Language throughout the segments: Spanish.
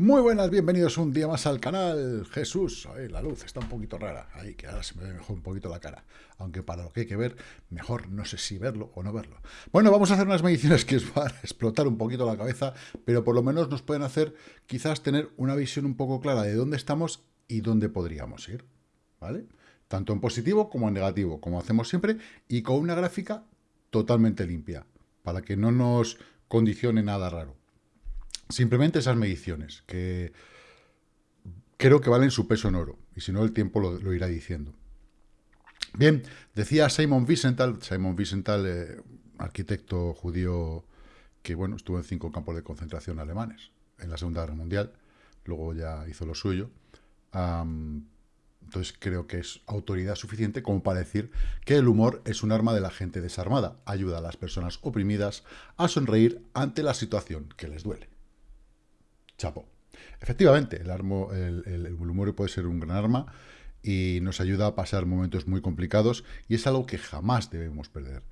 Muy buenas, bienvenidos un día más al canal. Jesús, la luz está un poquito rara. Ahí, que ahora se me ve mejor un poquito la cara. Aunque para lo que hay que ver, mejor no sé si verlo o no verlo. Bueno, vamos a hacer unas mediciones que os van a explotar un poquito la cabeza, pero por lo menos nos pueden hacer quizás tener una visión un poco clara de dónde estamos y dónde podríamos ir. ¿Vale? Tanto en positivo como en negativo, como hacemos siempre, y con una gráfica totalmente limpia, para que no nos condicione nada raro. Simplemente esas mediciones, que creo que valen su peso en oro, y si no el tiempo lo, irá diciendo. Bien, decía Simon Wiesenthal, Simon Wiesenthal, eh, arquitecto judío que bueno, estuvo en cinco campos de concentración alemanes en la Segunda Guerra Mundial, luego ya hizo lo suyo. entonces creo que es autoridad suficiente como para decir que el humor es un arma de la gente desarmada, ayuda a las personas oprimidas a sonreír ante la situación que les duele chapo. Efectivamente, el, el, humor puede ser un gran arma y nos ayuda a pasar momentos muy complicados y es algo que jamás debemos perder.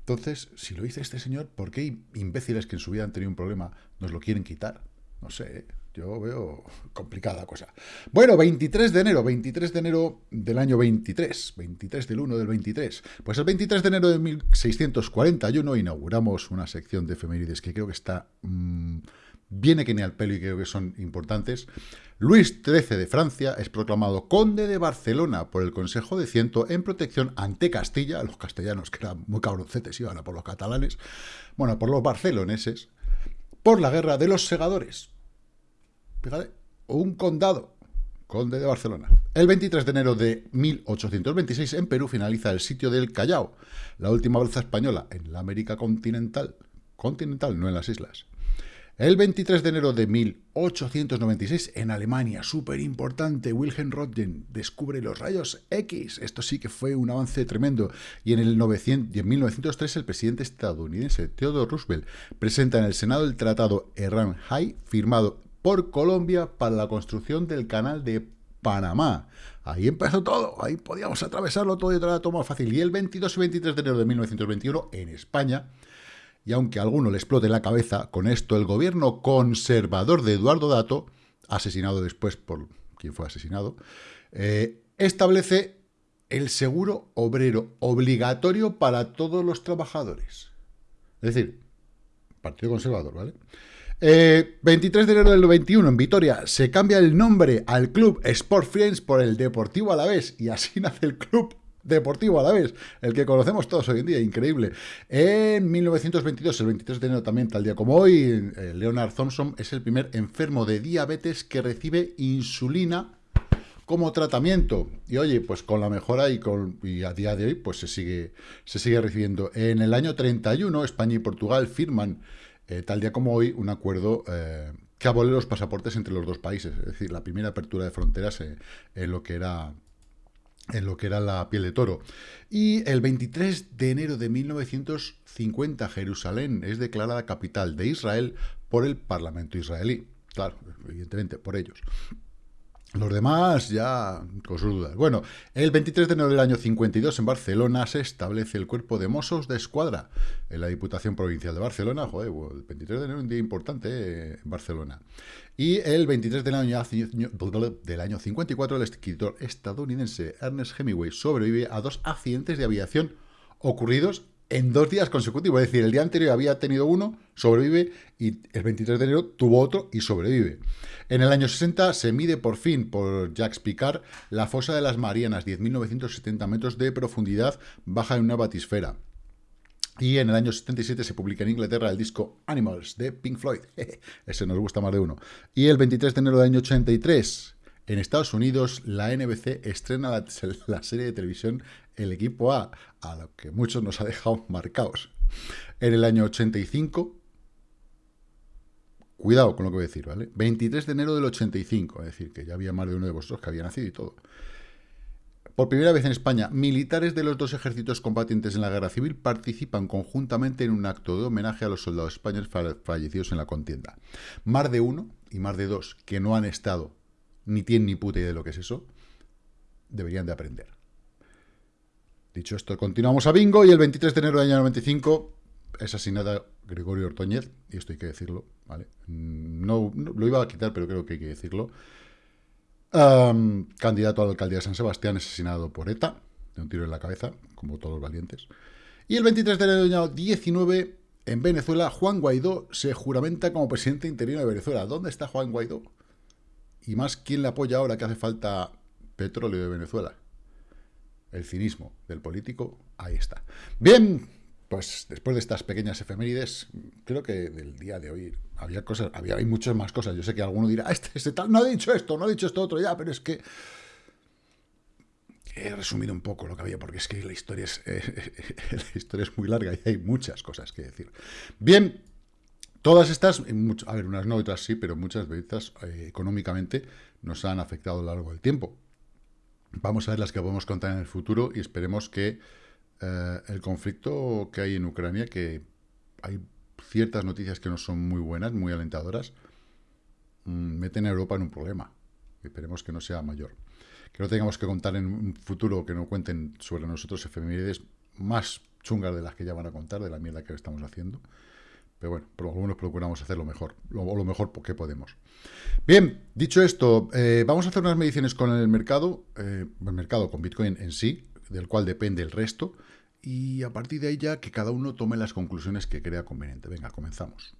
Entonces, si lo dice este señor, ¿por qué imbéciles que en su vida han tenido un problema nos lo quieren quitar? No sé, ¿eh? yo veo complicada cosa. Bueno, 23 de enero, 23 de enero del año 23, 23 del 1 del 23. Pues el 23 de enero de 1641 inauguramos una sección de efemérides que creo que está... Mm, viene que ni al pelo y creo que son importantes. Luis XIII de Francia es proclamado conde de Barcelona por el Consejo de Ciento en protección ante Castilla, los castellanos que eran muy cabroncetes iban a por los catalanes, bueno, por los barceloneses, por la guerra de los segadores. Fíjate, un condado, conde de Barcelona. El 23 de enero de 1826 en Perú finaliza el sitio del Callao, la última balsa española en la América continental, continental, no en las islas. El 23 de enero de 1896, en Alemania, súper importante, Wilhelm Röntgen descubre los rayos X. Esto sí que fue un avance tremendo. Y en, el 900, y en 1903, el presidente estadounidense Theodore Roosevelt presenta en el Senado el Tratado Erran-Hay, firmado por Colombia para la construcción del canal de Panamá. Ahí empezó todo, ahí podíamos atravesarlo todo y todo era más fácil. Y el 22 y 23 de enero de 1921, en España, y aunque a alguno le explote la cabeza, con esto el gobierno conservador de Eduardo Dato, asesinado después por quien fue asesinado, eh, establece el seguro obrero obligatorio para todos los trabajadores. Es decir, Partido Conservador, ¿vale? 23 eh, de enero del 91, en Vitoria, se cambia el nombre al club Sport Friends por el Deportivo Alavés y así nace el club deportivo a la vez, el que conocemos todos hoy en día, increíble. En 1922, el 23 de enero también, tal día como hoy, eh, Leonard Thompson es el primer enfermo de diabetes que recibe insulina como tratamiento. Y oye, pues con la mejora y, con, a día de hoy, pues se sigue, se sigue recibiendo. En el año 31, España y Portugal firman, eh, tal día como hoy, un acuerdo eh, que abole los pasaportes entre los dos países. Es decir, la primera apertura de fronteras en lo que era en lo que era la piel de toro. Y el 23 de enero de 1950, Jerusalén es declarada capital de Israel por el Parlamento israelí. Claro, evidentemente, por ellos. Los demás ya con sus dudas. Bueno, el 23 de enero del año 52 en Barcelona se establece el cuerpo de Mossos de Escuadra en la Diputación Provincial de Barcelona. Joder, el 23 de enero es un día importante eh, en Barcelona. Y el 23 del año, del año 54 el escritor estadounidense Ernest Hemingway sobrevive a dos accidentes de aviación ocurridos en dos días consecutivos. Es decir, el día anterior había tenido uno, sobrevive, y el 23 de enero tuvo otro y sobrevive. En el año 60 se mide por fin por Jacques Picard la fosa de las Marianas, 10.970 metros de profundidad, baja en una batisfera. Y en el año 77 se publica en Inglaterra el disco Animals de Pink Floyd. Ese nos gusta más de uno. Y el 23 de enero del año 83, en Estados Unidos, la NBC estrena la, la, serie de televisión El Equipo A, a lo que muchos nos ha dejado marcados. En el año 85, Cuidado con lo que voy a decir, ¿vale? 23 de enero del 85, es decir, que ya había más de uno de vosotros que había nacido y todo. Por primera vez en España, militares de los dos ejércitos combatientes en la guerra civil participan conjuntamente en un acto de homenaje a los soldados españoles fallecidos en la contienda. Más de uno y más de dos que no han estado ni tienen ni puta idea de lo que es eso, deberían de aprender. Dicho esto, continuamos a bingo y el 23 de enero del año 95 es asesinada Gregorio Ortoñez, y esto hay que decirlo, ¿vale? No, lo iba a quitar, pero creo que hay que decirlo. candidato a la alcaldía de San Sebastián, asesinado por ETA, de un tiro en la cabeza, como todos los valientes. Y el 23 de enero de 19, en Venezuela, Juan Guaidó se juramenta como presidente interino de Venezuela. ¿Dónde está Juan Guaidó? Y más, ¿quién le apoya ahora que hace falta petróleo de Venezuela? El cinismo del político, ahí está. Bien, pues después de estas pequeñas efemérides, creo que del día de hoy había cosas, había hay muchas más cosas. Yo sé que alguno dirá, este, este tal, no ha dicho esto, no ha dicho esto otro ya, pero es que he resumido un poco lo que había, porque es que la historia es, la historia es muy larga y hay muchas cosas que decir. Bien, todas estas, a ver, unas no, otras sí, pero muchas veces eh, económicamente nos han afectado a lo largo del tiempo. Vamos a ver las que podemos contar en el futuro y esperemos que eh, el conflicto que hay en Ucrania, que hay ciertas noticias que no son muy buenas, muy alentadoras, mm, meten a Europa en un problema. Esperemos que no sea mayor. Que no tengamos que contar en un futuro que no cuenten sobre nosotros efemérides más chungas de las que ya van a contar, de la mierda que estamos haciendo. Pero bueno, por algunos procuramos hacer lo mejor, lo, lo mejor que podemos. Bien, dicho esto, eh, vamos a hacer unas mediciones con el mercado, eh, el mercado con Bitcoin en sí, del cual depende el resto, y a partir de ahí ya que cada uno tome las conclusiones que crea conveniente. Venga, comenzamos.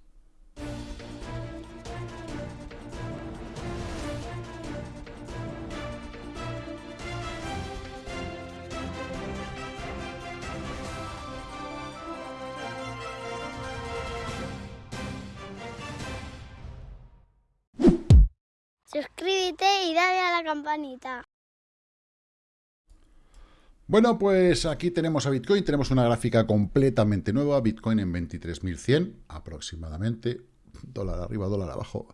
Suscríbete y dale a la campanita. Bueno, pues aquí tenemos a Bitcoin, tenemos una gráfica completamente nueva, Bitcoin en 23.100 aproximadamente, dólar arriba, dólar abajo.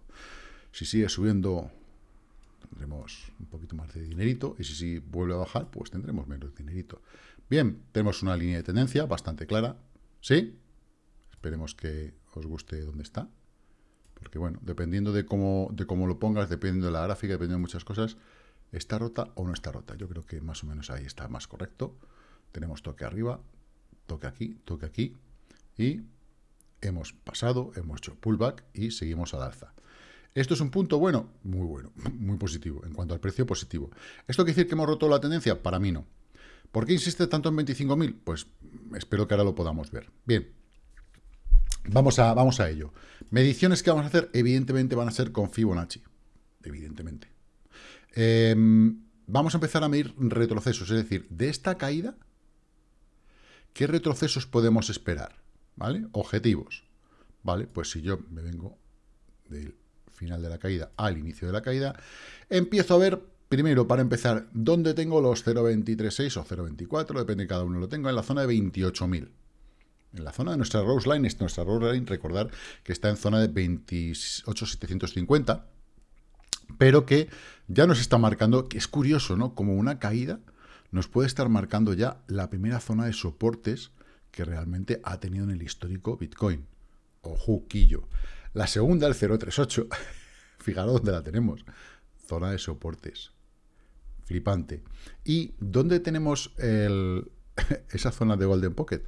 Si sigue subiendo, tendremos un poquito más de dinerito, y si, vuelve a bajar, pues tendremos menos dinerito. Bien, tenemos una línea de tendencia bastante clara, ¿sí? Esperemos que os guste dónde está, porque bueno, dependiendo de cómo, de cómo lo pongas, dependiendo de la gráfica, dependiendo de muchas cosas, ¿Está rota o no está rota? Yo creo que más o menos ahí está más correcto. Tenemos toque arriba, toque aquí, toque aquí. Y hemos pasado, hemos hecho pullback y seguimos al alza. ¿Esto es un punto bueno? Muy bueno, muy positivo. En cuanto al precio, positivo. ¿Esto quiere decir que hemos roto la tendencia? Para mí no. ¿Por qué insiste tanto en 25.000? Pues espero que ahora lo podamos ver. Bien, vamos a, vamos a ello. Mediciones que vamos a hacer, evidentemente, van a ser con Fibonacci. Evidentemente. Em, vamos a empezar a medir retrocesos, es decir, de esta caída, ¿qué retrocesos podemos esperar? ¿Vale? Objetivos. ¿Vale? Pues si yo me vengo del final de la caída al inicio de la caída, empiezo a ver, primero, para empezar, dónde tengo los 0.236 o 0.24, depende de cada uno, lo tengo en la zona de 28.000. En la zona de nuestra Rose Line, es nuestra Rose Line, recordar que está en zona de 28.750, pero que ya nos está marcando, que es curioso, ¿no? Como una caída nos puede estar marcando ya la primera zona de soportes que realmente ha tenido en el histórico Bitcoin. o juquillo. La segunda, el 038, fijaros dónde la tenemos. Zona de soportes. Flipante. ¿Y dónde tenemos esa zona de Golden Pocket?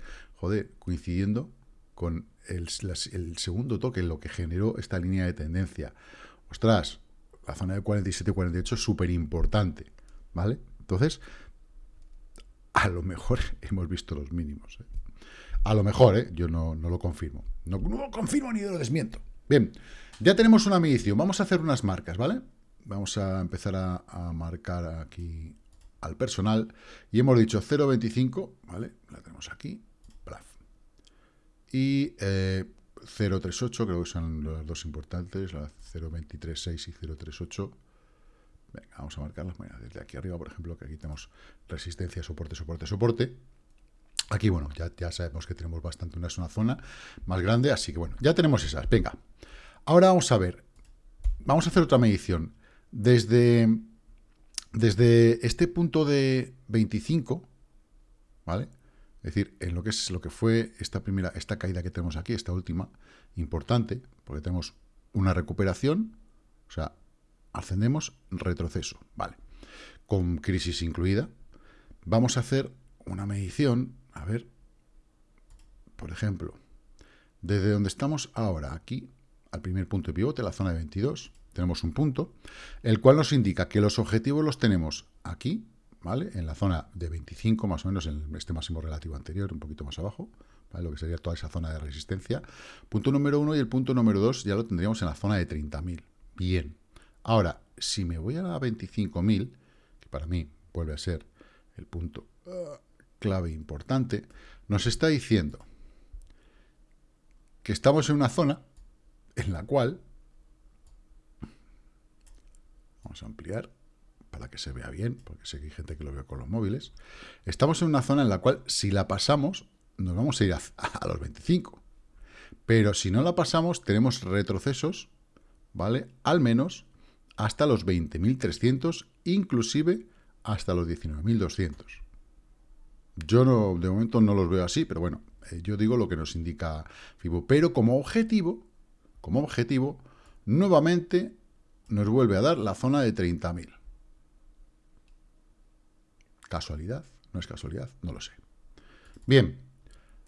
Coincidiendo con el, segundo toque, lo que generó esta línea de tendencia. Ostras, la zona de 47 y 48 es súper importante, ¿vale? Entonces, a lo mejor hemos visto los mínimos. ¿eh? A lo mejor, ¿eh? yo no, lo confirmo. No, lo confirmo ni lo desmiento. Bien, ya tenemos una medición. Vamos a hacer unas marcas, ¿vale? Vamos a empezar a, marcar aquí al personal. Y hemos dicho 0.25, ¿vale? La tenemos aquí. Y eh, 038, creo que son las dos importantes, la 0236 y 038. Venga, vamos a marcarlas. desde aquí arriba, por ejemplo, que aquí tenemos resistencia, soporte, soporte, soporte. Aquí, bueno, ya, ya sabemos que tenemos bastante, una, una zona más grande, así que bueno, ya tenemos esas. Venga, ahora vamos a ver, vamos a hacer otra medición. Desde, desde este punto de 25, ¿vale? Es decir, en lo que es lo que fue esta primera, esta caída que tenemos aquí, esta última, importante, porque tenemos una recuperación, o sea, ascendemos, retroceso, vale. Con crisis incluida, vamos a hacer una medición, a ver, por ejemplo, desde donde estamos ahora, aquí, al primer punto de pivote, la zona de 22, tenemos un punto, el cual nos indica que los objetivos los tenemos aquí, En la zona de 25, más o menos, en este máximo relativo anterior, un poquito más abajo. Lo que sería toda esa zona de resistencia. Punto número uno y el punto número dos ya lo tendríamos en la zona de 30.000. Bien. Ahora, si me voy a la 25.000, que para mí vuelve a ser el punto uh, clave importante, nos está diciendo que estamos en una zona en la cual, vamos a ampliar, para que se vea bien, porque sé que hay gente que lo ve con los móviles, estamos en una zona en la cual si la pasamos, nos vamos a ir a, los 25. Pero si no la pasamos, tenemos retrocesos, ¿vale? Al menos hasta los 20.300, inclusive hasta los 19.200. Yo no, de momento no los veo así, pero bueno, eh, yo digo lo que nos indica FIBO. Pero como objetivo, como objetivo, nuevamente nos vuelve a dar la zona de 30.000. ¿Casualidad? ¿No es casualidad? No lo sé. Bien,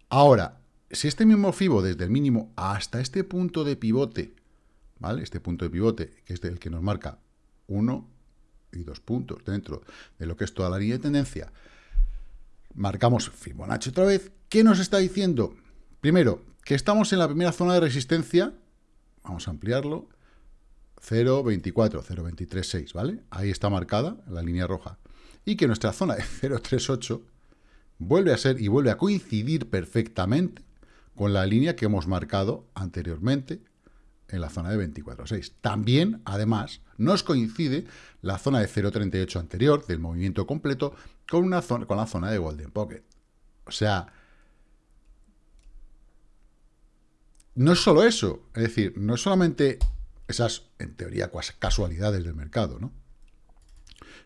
ahora, si este mismo FIBO desde el mínimo hasta este punto de pivote, ¿vale? Este punto de pivote, que es el que nos marca uno y dos puntos dentro de lo que es toda la línea de tendencia, marcamos Fibonacci otra vez, ¿qué nos está diciendo? Primero, que estamos en la primera zona de resistencia, vamos a ampliarlo, 0.24, 0.236, ¿vale? Ahí está marcada la línea roja y que nuestra zona de 0,38 vuelve a ser y vuelve a coincidir perfectamente con la línea que hemos marcado anteriormente en la zona de 24,6. También, además, nos coincide la zona de 0,38 anterior del movimiento completo con, una zona, con la zona de Golden Pocket. O sea, no es solo eso, es decir, no es solamente esas, en teoría, casualidades del mercado, ¿no?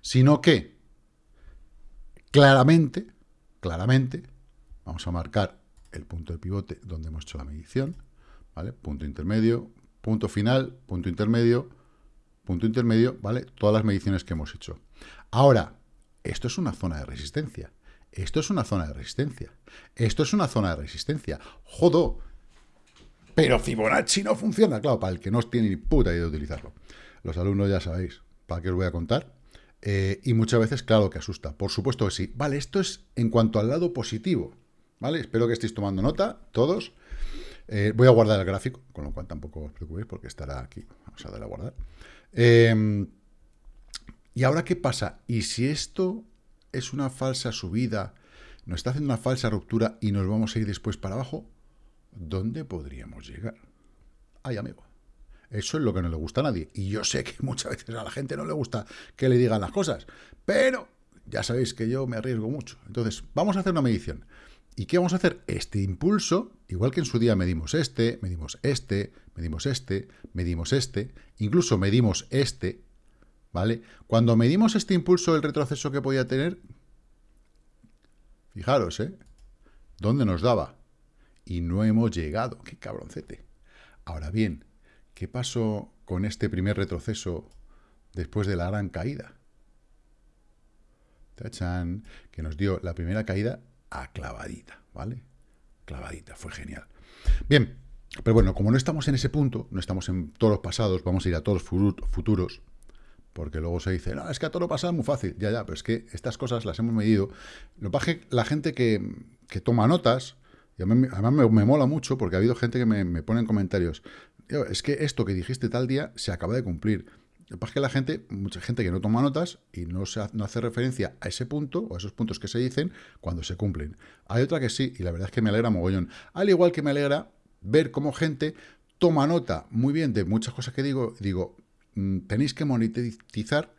Sino que Claramente, claramente, vamos a marcar el punto de pivote donde hemos hecho la medición, ¿vale? Punto intermedio, punto final, punto intermedio, punto intermedio, ¿vale? Todas las mediciones que hemos hecho. Ahora, esto es una zona de resistencia. Esto es una zona de resistencia. Esto es una zona de resistencia. ¡Jodo! Pero Fibonacci no funciona. Claro, para el que no tiene ni puta idea de utilizarlo. Los alumnos ya sabéis para qué os voy a contar. Eh, y muchas veces, claro que asusta. Por supuesto que sí. Vale, esto es en cuanto al lado positivo. ¿Vale? Espero que estéis tomando nota, todos. Eh, voy a guardar el gráfico, con lo cual tampoco os preocupéis porque estará aquí. Vamos a darle a guardar. Em, ¿Y ahora qué pasa? ¿Y si esto es una falsa subida, nos está haciendo una falsa ruptura y nos vamos a ir después para abajo? ¿Dónde podríamos llegar? Ay, amigo. Eso es lo que no le gusta a nadie. Y yo sé que muchas veces a la gente no le gusta que le digan las cosas, pero ya sabéis que yo me arriesgo mucho. Entonces, vamos a hacer una medición. ¿Y qué vamos a hacer? Este impulso, igual que en su día medimos este, medimos este, medimos este, medimos este, incluso medimos este, ¿vale? Cuando medimos este impulso, el retroceso que podía tener, fijaros, ¿eh? ¿Dónde nos daba? Y no hemos llegado. ¡Qué cabroncete! Ahora bien, ¿Qué pasó con este primer retroceso después de la gran caída? ¡Tachán! Que nos dio la primera caída a clavadita, ¿vale? Clavadita, fue genial. Bien, pero bueno, como no estamos en ese punto, no estamos en todos los pasados, vamos a ir a todos los futuros, porque luego se dice, no, es que a todo lo pasado es muy fácil. Ya, ya, pero es que estas cosas las hemos medido. Lo que la gente que, que toma notas, y además me, mola mucho porque ha habido gente que me, me pone en comentarios, es que esto que dijiste tal día se acaba de cumplir. Lo que pasa es que la gente, mucha gente que no toma notas y no, se, no hace referencia a ese punto o a esos puntos que se dicen cuando se cumplen. Hay otra que sí, y la verdad es que me alegra mogollón. Al igual que me alegra ver cómo gente toma nota muy bien de muchas cosas que digo, digo, mm, tenéis que monetizar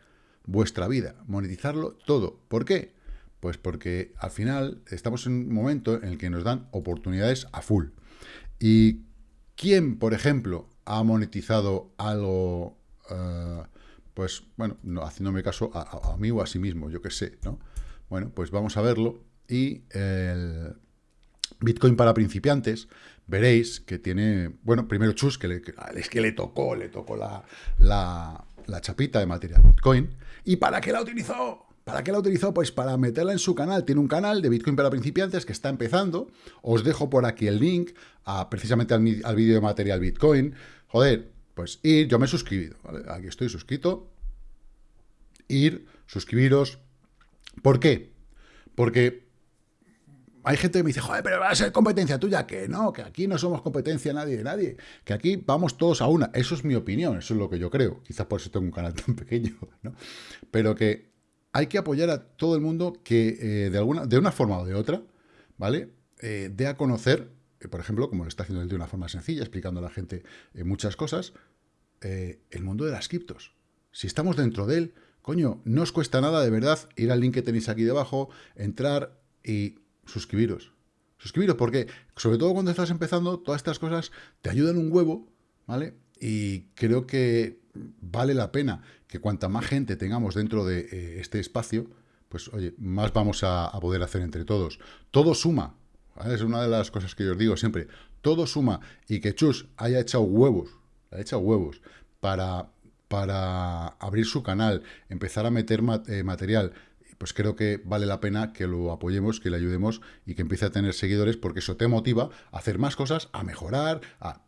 vuestra vida, monetizarlo todo. ¿Por qué? Pues porque al final estamos en un momento en el que nos dan oportunidades a full. Y ¿Quién, por ejemplo, ha monetizado algo, eh, pues, bueno, no, haciéndome caso a, mí o a sí mismo, yo qué sé, ¿no? Bueno, pues vamos a verlo. Y el Bitcoin para principiantes, veréis que tiene, bueno, primero Chus, que es que le tocó, le tocó la, la, la chapita de material Bitcoin. ¿Y para qué la utilizó? ¿Para qué la ha utilizado? Pues para meterla en su canal. Tiene un canal de Bitcoin para principiantes que está empezando. Os dejo por aquí el link a, precisamente al, al vídeo de material Bitcoin. Joder, pues ir, yo me he suscrito, Aquí estoy suscrito. Ir, suscribiros. ¿Por qué? Porque hay gente que me dice, joder, pero va a ser competencia tuya. Que no, que aquí no somos competencia nadie de nadie. Que aquí vamos todos a una. Eso es mi opinión, eso es lo que yo creo. Quizás por eso tengo un canal tan pequeño, ¿no? Pero que hay que apoyar a todo el mundo que eh, de, alguna, de una forma o de otra, ¿vale? Eh, dé a conocer, eh, por ejemplo, como lo está haciendo él de una forma sencilla, explicando a la gente muchas cosas, el mundo de las criptos. Si estamos dentro de él, coño, no os cuesta nada de verdad ir al link que tenéis aquí debajo, entrar y suscribiros. Suscribiros porque, sobre todo cuando estás empezando, todas estas cosas te ayudan un huevo, ¿vale? Y creo que vale la pena que cuanta más gente tengamos dentro de eh, este espacio, pues oye, más vamos a, poder hacer entre todos. Todo suma, es una de las cosas que yo os digo siempre, todo suma, y que Chus haya echado huevos, haya echado huevos para, para abrir su canal, empezar a meter eh, material, pues creo que vale la pena que lo apoyemos, que le ayudemos y que empiece a tener seguidores, porque eso te motiva a hacer más cosas, a mejorar,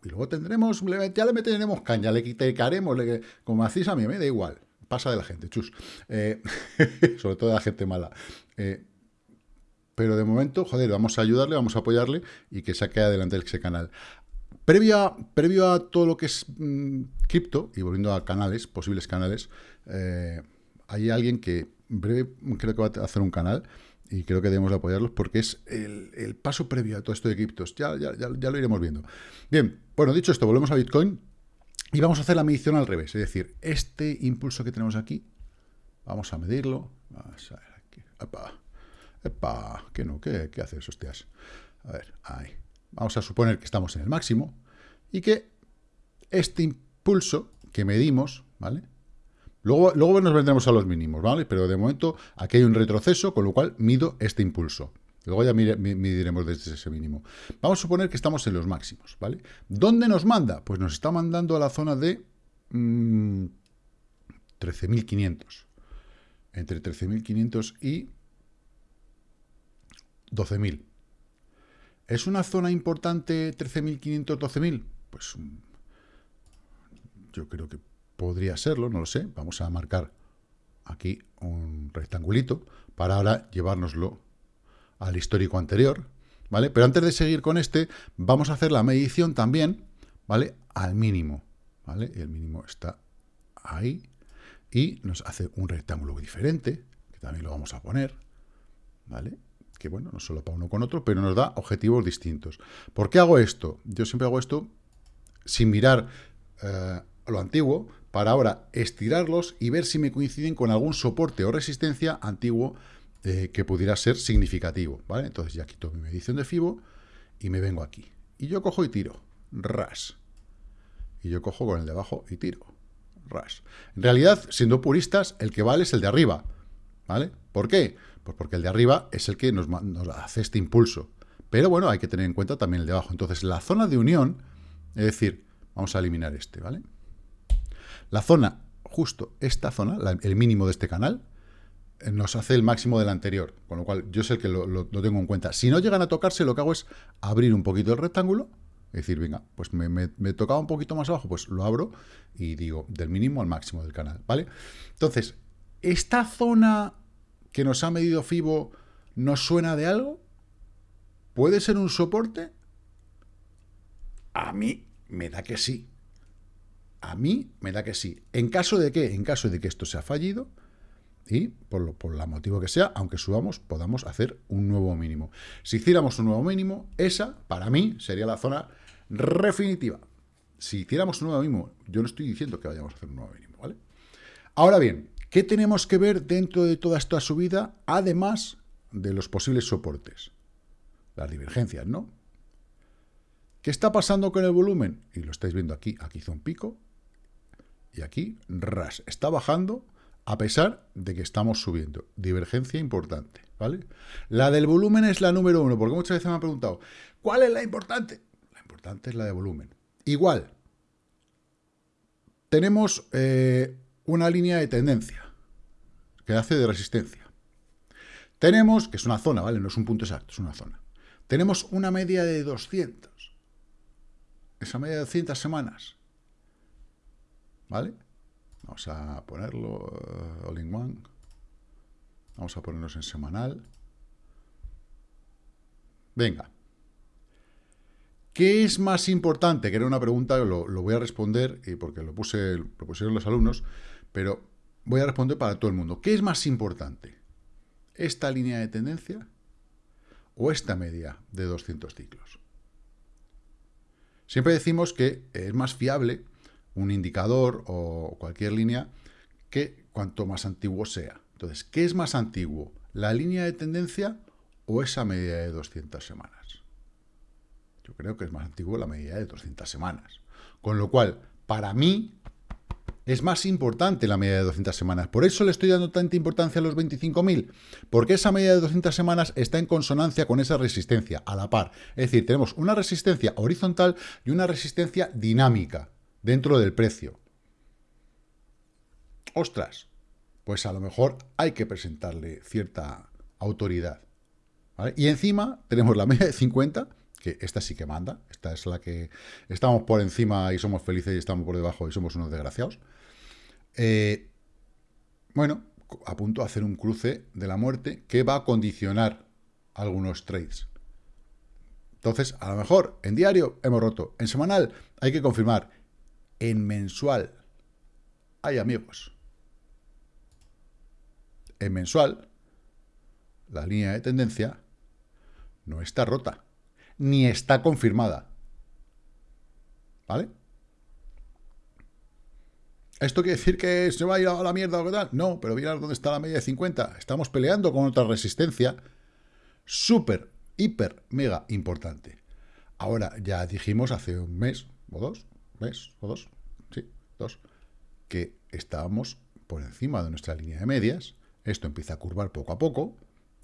y luego tendremos, ya le meteremos caña, le quitaremos, como hacéis a mí, me da igual, pasa de la gente, chus, eh, sobre todo de la gente mala. Eh, pero de momento, joder, vamos a ayudarle, vamos a apoyarle y que saque adelante ese canal. Previo previo a todo lo que es mm, cripto, y volviendo a canales, posibles canales, eh, hay alguien que breve creo que va a hacer un canal y creo que debemos apoyarlos porque es el, paso previo a todo esto de criptos. Ya, lo iremos viendo. Bien, bueno, dicho esto, volvemos a Bitcoin y vamos a hacer la medición al revés. Es decir, este impulso que tenemos aquí, vamos a medirlo. Vamos a ver aquí. Epa, epa, ¿qué no? ¿Qué, qué haces, hostias? A ver, ahí. Vamos a suponer que estamos en el máximo y que este impulso que medimos, ¿vale? Luego, luego nos vendremos a los mínimos, ¿vale? Pero de momento aquí hay un retroceso, con lo cual mido este impulso. Luego ya mediremos desde ese mínimo. Vamos a suponer que estamos en los máximos, ¿vale? ¿Dónde nos manda? Pues nos está mandando a la zona de 13.500. Mm, Entre 13.500 y 12.000. ¿Es una zona importante 13.500, 12.000? Pues mm, yo creo que podría serlo, no lo sé. Vamos a marcar aquí un rectangulito para ahora llevárnoslo al histórico anterior, ¿vale? Pero antes de seguir con este, vamos a hacer la medición también, ¿vale? Al mínimo, ¿vale? El mínimo está ahí y nos hace un rectángulo diferente, que también lo vamos a poner, ¿vale? Que bueno, no solo para uno con otro, pero nos da objetivos distintos. ¿Por qué hago esto? Yo siempre hago esto sin mirar eh, lo antiguo, para ahora estirarlos y ver si me coinciden con algún soporte o resistencia antiguo eh, que pudiera ser significativo, ¿vale? Entonces ya quito mi medición de FIBO y me vengo aquí. Y yo cojo y tiro, ras. Y yo cojo con el de abajo y tiro, ras. En realidad, siendo puristas, el que vale es el de arriba, ¿vale? ¿Por qué? Pues porque el de arriba es el que nos, nos hace este impulso. Pero bueno, hay que tener en cuenta también el de abajo. Entonces, la zona de unión, es decir, vamos a eliminar este, ¿vale? La zona, justo esta zona, el mínimo de este canal, eh, nos hace el máximo del anterior, con lo cual yo sé que lo, tengo en cuenta. Si no llegan a tocarse, lo que hago es abrir un poquito el rectángulo, es decir, venga, pues me, tocaba un poquito más abajo, pues lo abro y digo del mínimo al máximo del canal, ¿vale? Entonces, ¿esta zona que nos ha medido FIBO nos suena de algo? ¿Puede ser un soporte? A mí me da que sí. A mí me da que sí. ¿En caso de qué? En caso de que esto sea fallido y por, lo, por la motivo que sea, aunque subamos, podamos hacer un nuevo mínimo. Si hiciéramos un nuevo mínimo, esa, para mí, sería la zona definitiva. Si hiciéramos un nuevo mínimo, yo no estoy diciendo que vayamos a hacer un nuevo mínimo, ¿vale? Ahora bien, ¿qué tenemos que ver dentro de toda esta subida, además de los posibles soportes? Las divergencias, ¿no? ¿Qué está pasando con el volumen? Y lo estáis viendo aquí, aquí hizo un pico, y aquí, ras, está bajando a pesar de que estamos subiendo. Divergencia importante, ¿vale? La del volumen es la número uno, porque muchas veces me han preguntado, ¿cuál es la importante? La importante es la de volumen. Igual, tenemos eh, una línea de tendencia que hace de resistencia, Tenemos, que es una zona, ¿vale? No es un punto exacto, es una zona. Tenemos una media de 200. Esa media de 200 semanas. ¿Vale? Vamos a ponerlo uh, all in one. Vamos a ponernos en semanal. Venga. ¿Qué es más importante? Que era una pregunta, lo, lo voy a responder, y porque lo, puse, lo pusieron los alumnos, pero voy a responder para todo el mundo. ¿Qué es más importante? ¿Esta línea de tendencia o esta media de 200 ciclos? Siempre decimos que es más fiable un indicador o cualquier línea que cuanto más antiguo sea. Entonces, ¿qué es más antiguo? ¿La línea de tendencia o esa media de 200 semanas? Yo creo que es más antiguo la media de 200 semanas. Con lo cual, para mí, es más importante la media de 200 semanas. Por eso le estoy dando tanta importancia a los 25.000, porque esa media de 200 semanas está en consonancia con esa resistencia, a la par. Es decir, tenemos una resistencia horizontal y una resistencia dinámica dentro del precio. Ostras, pues a lo mejor hay que presentarle cierta autoridad. Y encima tenemos la media de 50, que esta sí que manda, esta es la que estamos por encima y somos felices y estamos por debajo y somos unos desgraciados. Eh, bueno, a punto de hacer un cruce de la muerte que va a condicionar algunos trades. Entonces, a lo mejor en diario hemos roto, en semanal hay que confirmar, en mensual hay amigos. En mensual, la línea de tendencia no está rota, ni está confirmada. ¿Vale? ¿Esto quiere decir que se va a ir a la mierda o qué tal? No, pero mirad dónde está la media de 50. Estamos peleando con otra resistencia súper, hiper, mega importante. Ahora, ya dijimos hace un mes o dos, mes o dos, que estábamos por encima de nuestra línea de medias. Esto empieza a curvar poco a poco.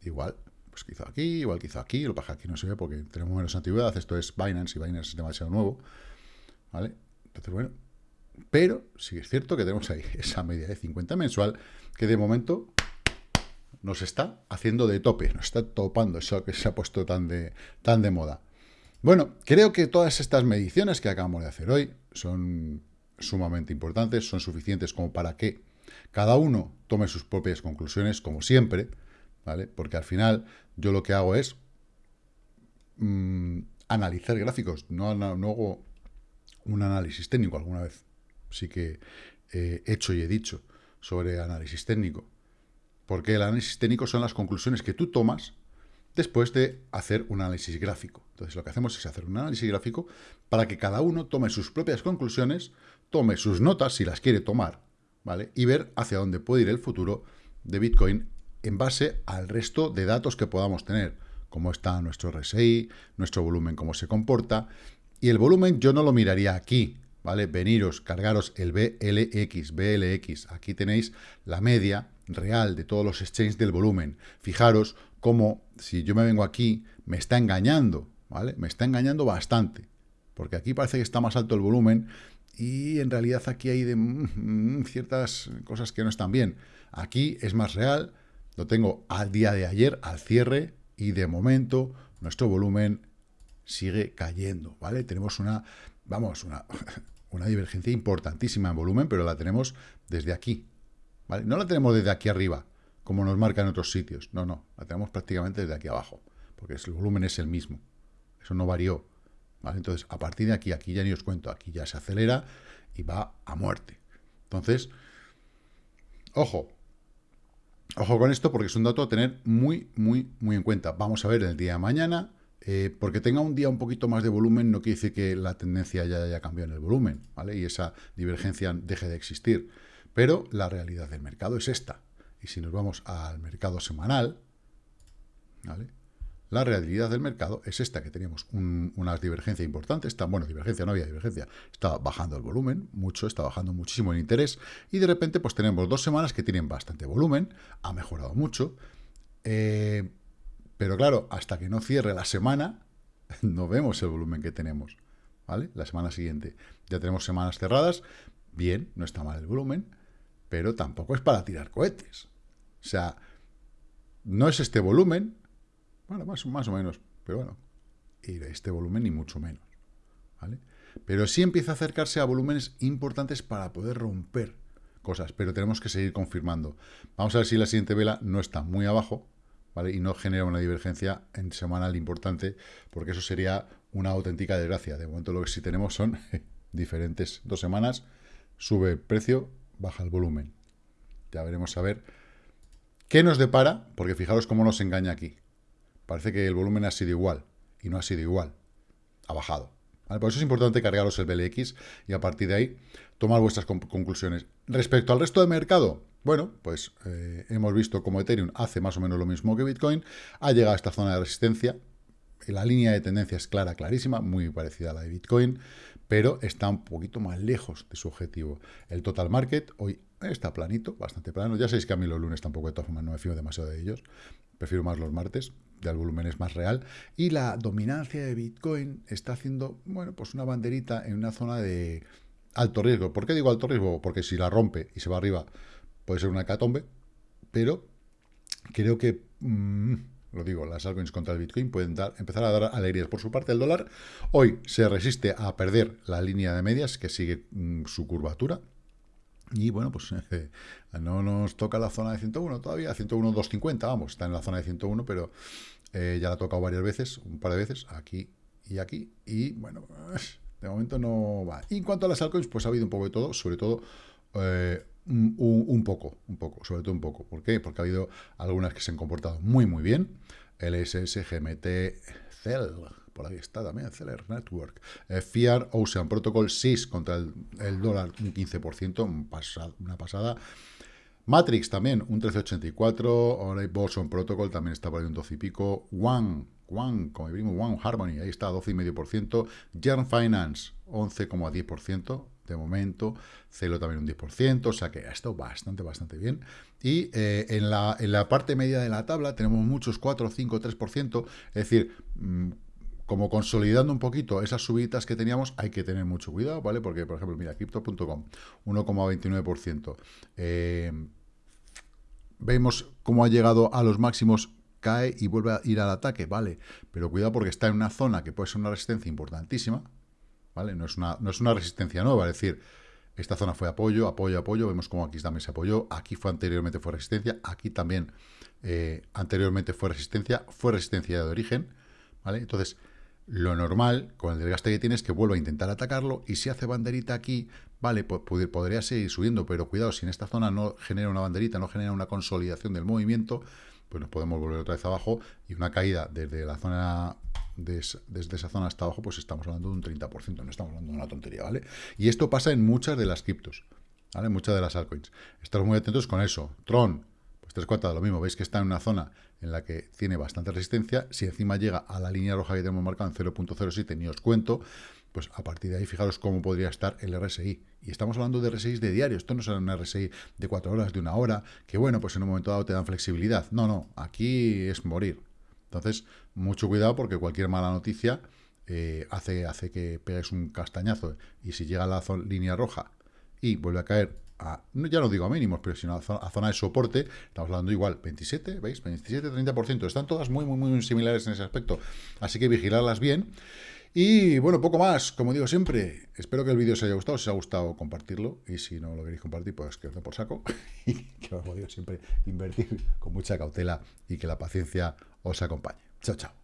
Igual, pues quizá aquí, igual quizá aquí. Lo que aquí no se ve porque tenemos menos antigüedad. Esto es Binance y Binance es demasiado nuevo. ¿Vale? Entonces, bueno, pero sí es cierto que tenemos ahí esa media de 50 mensual que de momento nos está haciendo de tope, nos está topando eso que se ha puesto tan de, tan de moda. Bueno, creo que todas estas mediciones que acabamos de hacer hoy son sumamente importantes, son suficientes como para que cada uno tome sus propias conclusiones, como siempre, ¿vale? Porque al final yo lo que hago es mm, analizar gráficos, no, no hago un análisis técnico alguna vez sí que he hecho y he dicho sobre análisis técnico. Porque el análisis técnico son las conclusiones que tú tomas después de hacer un análisis gráfico. Entonces lo que hacemos es hacer un análisis gráfico para que cada uno tome sus propias conclusiones, tome sus notas si las quiere tomar, ¿vale? Y ver hacia dónde puede ir el futuro de Bitcoin en base al resto de datos que podamos tener, cómo está nuestro RSI, nuestro volumen, cómo se comporta. Y el volumen yo no lo miraría aquí, ¿vale? Veniros, cargaros el BLX, BLX. Aquí tenéis la media real de todos los exchanges del volumen. Fijaros cómo, si yo me vengo aquí, me está engañando, ¿vale? Me está engañando bastante. Porque aquí parece que está más alto el volumen y en realidad aquí hay de, mm, ciertas cosas que no están bien. Aquí es más real, lo tengo al día de ayer, al cierre, y de momento nuestro volumen sigue cayendo, ¿vale? Tenemos una vamos, una, una divergencia importantísima en volumen, pero la tenemos desde aquí. ¿vale? No la tenemos desde aquí arriba, como nos marca en otros sitios. No, no, la tenemos prácticamente desde aquí abajo, porque el volumen es el mismo. Eso no varió. ¿Vale? Entonces, a partir de aquí, aquí ya ni os cuento, aquí ya se acelera y va a muerte. Entonces, ojo, ojo con esto porque es un dato a tener muy, muy, muy en cuenta. Vamos a ver el día de mañana eh, porque tenga un día un poquito más de volumen no quiere decir que la tendencia ya haya cambiado en el volumen, ¿vale? Y esa divergencia deje de existir. Pero la realidad del mercado es esta. Y si nos vamos al mercado semanal, ¿vale? La realidad del mercado es esta, que teníamos una divergencia importante, está, bueno, divergencia, no había divergencia, estaba bajando el volumen, mucho, está bajando muchísimo el interés, y de repente pues tenemos dos semanas que tienen bastante volumen, ha mejorado mucho, eh, pero claro, hasta que no cierre la semana, no vemos el volumen que tenemos. ¿Vale? La semana siguiente. Ya tenemos semanas cerradas. Bien, no está mal el volumen, pero tampoco es para tirar cohetes. O sea, no es este volumen, bueno, más, o menos, pero bueno, y este volumen ni mucho menos, ¿vale? Pero sí empieza a acercarse a volúmenes importantes para poder romper cosas, pero tenemos que seguir confirmando. Vamos a ver si la siguiente vela no está muy abajo, ¿vale? Y no genera una divergencia en semanal importante, porque eso sería una auténtica desgracia. De momento lo que sí tenemos son diferentes dos semanas, sube el precio, baja el volumen. Ya veremos a ver qué nos depara, porque fijaros cómo nos engaña aquí. Parece que el volumen ha sido igual, y no ha sido igual. Ha bajado. Por eso es importante cargaros el BLX y a partir de ahí tomar vuestras conclusiones. Respecto al resto del mercado, bueno, pues eh, hemos visto como Ethereum hace más o menos lo mismo que Bitcoin, ha llegado a esta zona de resistencia, la línea de tendencia es clara, clarísima, muy parecida a la de Bitcoin, pero está un poquito más lejos de su objetivo. El total market hoy está planito, bastante plano. Ya sabéis que a mí los lunes tampoco de todas formas no me fío demasiado de ellos. Prefiero más los martes, ya el volumen es más real. Y la dominancia de Bitcoin está haciendo, bueno, pues una banderita en una zona de alto riesgo. ¿Por qué digo alto riesgo? Porque si la rompe y se va arriba, puede ser una catombe. Pero creo que... Mm, lo digo, las altcoins contra el Bitcoin pueden dar, empezar a dar alegrías. Por su parte, el dólar hoy se resiste a perder la línea de medias que sigue mm, su curvatura. Y bueno, pues no nos toca la zona de 101 todavía, 101, 250, vamos, está en la zona de 101, pero eh, ya la ha tocado varias veces, un par de veces, aquí y aquí. Y bueno, de momento no va. Y en cuanto a las altcoins, pues ha habido un poco de todo, sobre todo eh, un, poco, un poco, sobre todo un poco. ¿Por qué? Porque ha habido algunas que se han comportado muy, muy bien. LSS, GMT, CEL, por ahí está también, Celer Network. Eh, Ocean Protocol, 6 contra el, dólar, un 15%, una pasada. Matrix también, un 13,84. Ahora Boson Protocol también está por ahí un 12 y pico. One, One, como vimos, One Harmony, ahí está, 12,5%. Yarn Finance, 11,10% de momento, Celo también un 10%, o sea que ha estado bastante, bastante bien. Y eh, en, la, en, la, parte media de la tabla tenemos muchos 4, 5, 3%, es decir, mm, como consolidando un poquito esas subidas que teníamos, hay que tener mucho cuidado, ¿vale? Porque, por ejemplo, mira, Crypto.com, 1,29%. Eh, vemos cómo ha llegado a los máximos cae y vuelve a ir al ataque, vale, pero cuidado porque está en una zona que puede ser una resistencia importantísima, no es una, no es una resistencia nueva, es decir, esta zona fue apoyo, apoyo, apoyo, vemos como aquí también se apoyó, aquí fue anteriormente fue resistencia, aquí también eh, anteriormente fue resistencia, fue resistencia de origen, ¿vale? Entonces, lo normal con el desgaste que tienes es que vuelva a intentar atacarlo y si hace banderita aquí, vale, pues podría seguir subiendo, pero cuidado, si en esta zona no genera una banderita, no genera una consolidación del movimiento, pues nos podemos volver otra vez abajo y una caída desde la zona desde esa zona hasta abajo, pues estamos hablando de un 30%, no estamos hablando de una tontería, ¿vale? Y esto pasa en muchas de las criptos, ¿vale? Muchas de las altcoins. Estamos muy atentos con eso. Tron, pues tres cuartas de lo mismo, veis que está en una zona en la que tiene bastante resistencia, si encima llega a la línea roja que tenemos marcada en 0.07, ni os cuento, pues a partir de ahí fijaros cómo podría estar el RSI. Y estamos hablando de RSI de diario, esto no es un RSI de cuatro horas, de una hora, que bueno, pues en un momento dado te dan flexibilidad. No, no, aquí es morir. Entonces, mucho cuidado porque cualquier mala noticia eh, hace, hace que pegues un castañazo y si llega a la línea roja y vuelve a caer ya no digo a mínimos, pero sino a zona, a zona de soporte, estamos hablando igual, 27, ¿veis? 27, 30%, están todas muy, muy, muy similares en ese aspecto, así que vigilarlas bien. Y bueno, poco más, como digo siempre, espero que el vídeo os haya gustado, si os ha gustado compartirlo y si no lo queréis compartir, pues que os por saco y que como digo siempre, invertir con mucha cautela y que la paciencia os acompañe. Chao, chao.